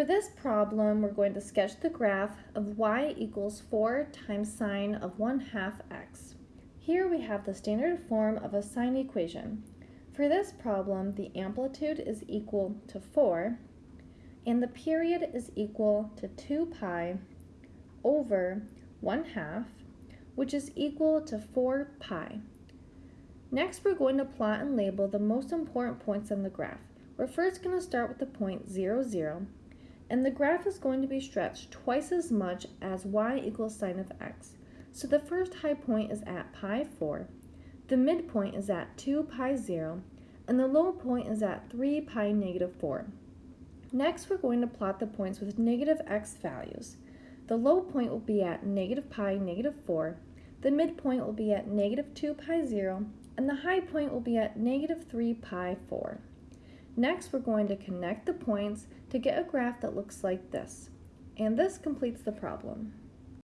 For this problem, we're going to sketch the graph of y equals 4 times sine of 1 half x. Here we have the standard form of a sine equation. For this problem, the amplitude is equal to 4, and the period is equal to 2 pi over 1 half, which is equal to 4 pi. Next, we're going to plot and label the most important points on the graph. We're first going to start with the point 0, 0, and the graph is going to be stretched twice as much as y equals sine of x. So the first high point is at pi 4, the midpoint is at 2 pi 0, and the low point is at 3 pi negative 4. Next, we're going to plot the points with negative x values. The low point will be at negative pi negative 4, the midpoint will be at negative 2 pi 0, and the high point will be at negative 3 pi 4. Next, we're going to connect the points to get a graph that looks like this. And this completes the problem.